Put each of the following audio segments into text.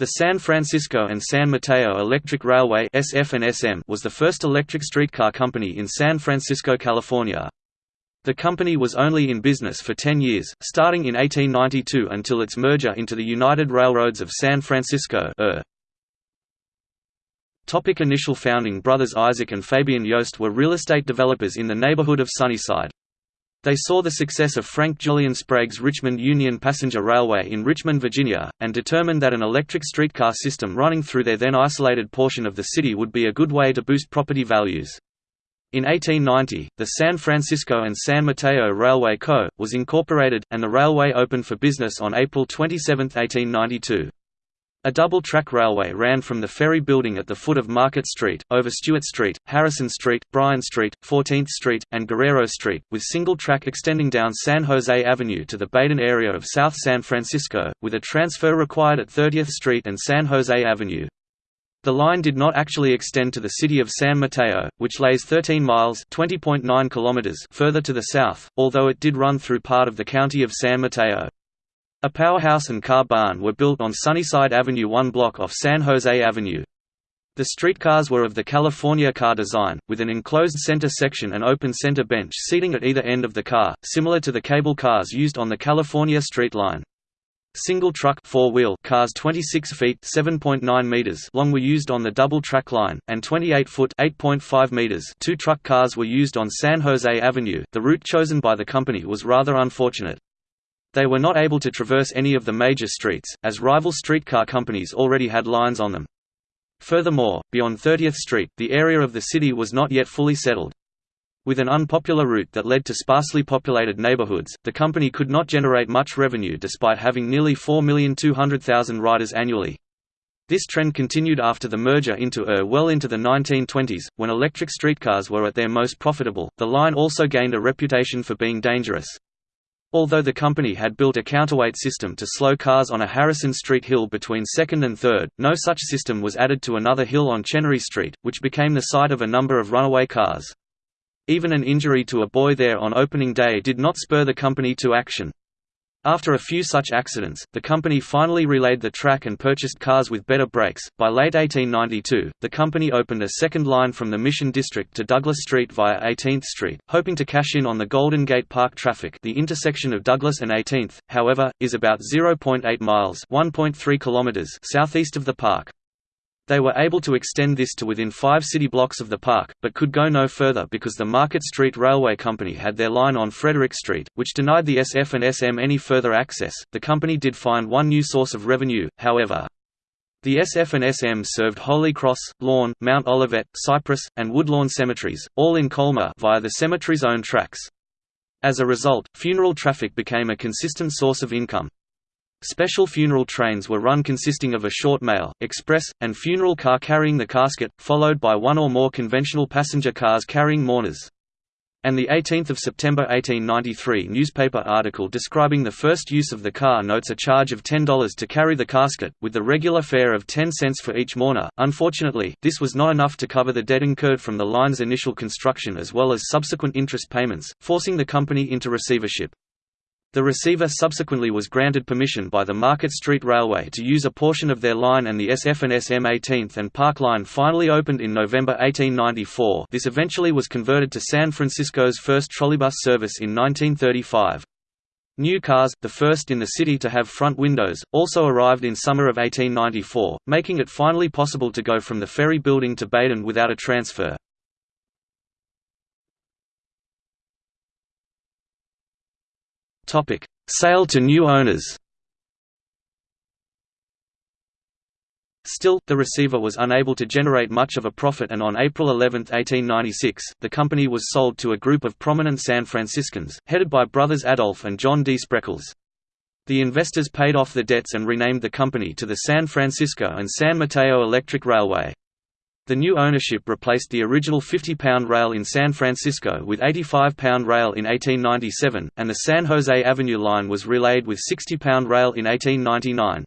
The San Francisco and San Mateo Electric Railway SF was the first electric streetcar company in San Francisco, California. The company was only in business for 10 years, starting in 1892 until its merger into the United Railroads of San Francisco. Topic Initial founding Brothers Isaac and Fabian Joost were real estate developers in the neighborhood of Sunnyside. They saw the success of Frank Julian Sprague's Richmond Union Passenger Railway in Richmond, Virginia, and determined that an electric streetcar system running through their then isolated portion of the city would be a good way to boost property values. In 1890, the San Francisco and San Mateo Railway Co. was incorporated, and the railway opened for business on April 27, 1892. A double-track railway ran from the ferry building at the foot of Market Street, over Stewart Street, Harrison Street, Bryant Street, 14th Street, and Guerrero Street, with single track extending down San Jose Avenue to the Baden area of South San Francisco, with a transfer required at 30th Street and San Jose Avenue. The line did not actually extend to the city of San Mateo, which lays 13 miles kilometers further to the south, although it did run through part of the county of San Mateo. A powerhouse and car barn were built on Sunnyside Avenue one block off San Jose Avenue. The streetcars were of the California car design, with an enclosed center section and open center bench seating at either end of the car, similar to the cable cars used on the California Street Line. Single truck four-wheel cars 26 feet (7.9 meters) long were used on the double track line, and 28 foot (8.5 meters) two truck cars were used on San Jose Avenue. The route chosen by the company was rather unfortunate. They were not able to traverse any of the major streets, as rival streetcar companies already had lines on them. Furthermore, beyond 30th Street, the area of the city was not yet fully settled. With an unpopular route that led to sparsely populated neighborhoods, the company could not generate much revenue despite having nearly 4,200,000 riders annually. This trend continued after the merger into ER well into the 1920s, when electric streetcars were at their most profitable. The line also gained a reputation for being dangerous. Although the company had built a counterweight system to slow cars on a Harrison Street hill between 2nd and 3rd, no such system was added to another hill on Chenery Street, which became the site of a number of runaway cars. Even an injury to a boy there on opening day did not spur the company to action. After a few such accidents, the company finally relayed the track and purchased cars with better brakes. By late 1892, the company opened a second line from the Mission District to Douglas Street via 18th Street, hoping to cash in on the Golden Gate Park traffic. The intersection of Douglas and 18th, however, is about 0.8 miles (1.3 kilometers) southeast of the park. They were able to extend this to within five city blocks of the park, but could go no further because the Market Street Railway Company had their line on Frederick Street, which denied the SF and SM any further access. The company did find one new source of revenue, however. The SF and SM served Holy Cross, Lawn, Mount Olivet, Cypress, and Woodlawn cemeteries, all in Colma via the cemetery's own tracks. As a result, funeral traffic became a consistent source of income. Special funeral trains were run consisting of a short mail, express, and funeral car carrying the casket, followed by one or more conventional passenger cars carrying mourners. And the 18th of September 1893 newspaper article describing the first use of the car notes a charge of $10 to carry the casket, with the regular fare of 10 cents for each mourner. Unfortunately, this was not enough to cover the debt incurred from the line's initial construction as well as subsequent interest payments, forcing the company into receivership. The receiver subsequently was granted permission by the Market Street Railway to use a portion of their line and the SF and SM 18th and Park Line finally opened in November 1894 this eventually was converted to San Francisco's first trolleybus service in 1935. New cars, the first in the city to have front windows, also arrived in summer of 1894, making it finally possible to go from the ferry building to Baden without a transfer. Topic: Sale to new owners. Still, the receiver was unable to generate much of a profit and on April 11, 1896, the company was sold to a group of prominent San Franciscans, headed by brothers Adolf and John D. Spreckels. The investors paid off the debts and renamed the company to the San Francisco and San Mateo Electric Railway. The new ownership replaced the original 50-pound rail in San Francisco with 85-pound rail in 1897, and the San Jose Avenue line was relayed with 60-pound rail in 1899.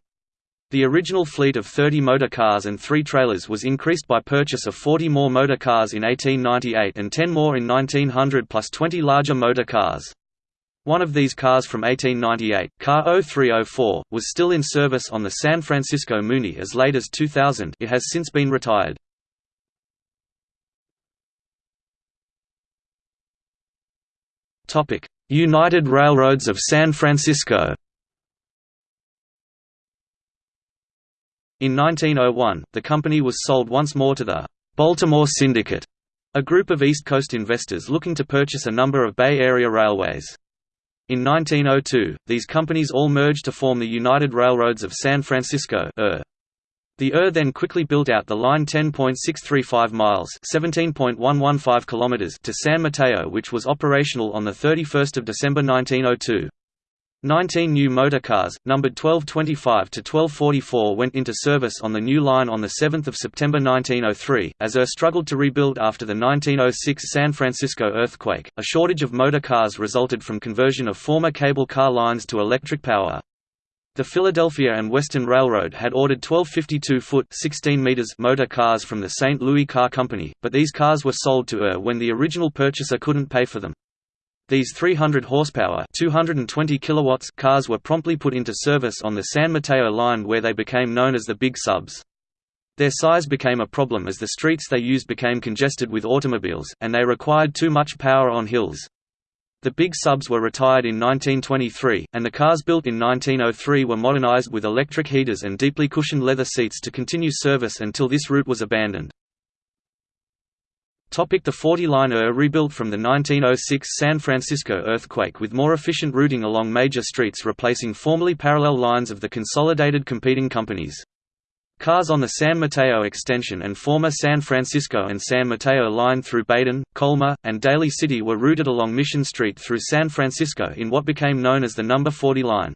The original fleet of 30 motor cars and three trailers was increased by purchase of 40 more motor cars in 1898 and 10 more in 1900 plus 20 larger motor cars. One of these cars from 1898, car 0304, was still in service on the San Francisco Muni as late as 2000 it has since been retired. United Railroads of San Francisco In 1901, the company was sold once more to the Baltimore Syndicate, a group of East Coast investors looking to purchase a number of Bay Area railways. In 1902, these companies all merged to form the United Railroads of San Francisco The ER then quickly built out the line 10.635 miles (17.115 kilometers) to San Mateo which was operational on 31 December 1902. Nineteen new motor cars, numbered 1225 to 1244 went into service on the new line on 7 September 1903, as ER struggled to rebuild after the 1906 San Francisco earthquake. A shortage of motor cars resulted from conversion of former cable car lines to electric power. The Philadelphia and Western Railroad had ordered 1252-foot (16 meters) motor cars from the St. Louis Car Company, but these cars were sold to ER when the original purchaser couldn't pay for them. These 300 horsepower 220 kilowatts cars were promptly put into service on the San Mateo line where they became known as the Big Subs. Their size became a problem as the streets they used became congested with automobiles, and they required too much power on hills. The big subs were retired in 1923, and the cars built in 1903 were modernized with electric heaters and deeply cushioned leather seats to continue service until this route was abandoned. The 40 line ER rebuilt from the 1906 San Francisco earthquake with more efficient routing along major streets replacing formerly parallel lines of the consolidated competing companies. Cars on the San Mateo extension and former San Francisco and San Mateo line through Baden, Colma, and Daly City were routed along Mission Street through San Francisco in what became known as the Number 40 line.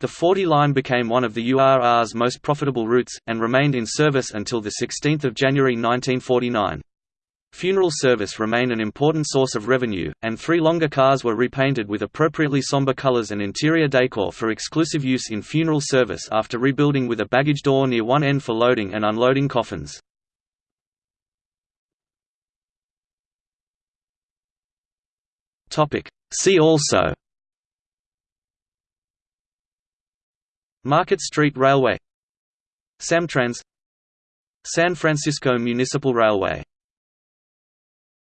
The 40 line became one of the URR's most profitable routes, and remained in service until 16 January 1949. Funeral service remained an important source of revenue, and three longer cars were repainted with appropriately somber colors and interior decor for exclusive use in funeral service after rebuilding with a baggage door near one end for loading and unloading coffins. See also Market Street Railway Samtrans San Francisco Municipal Railway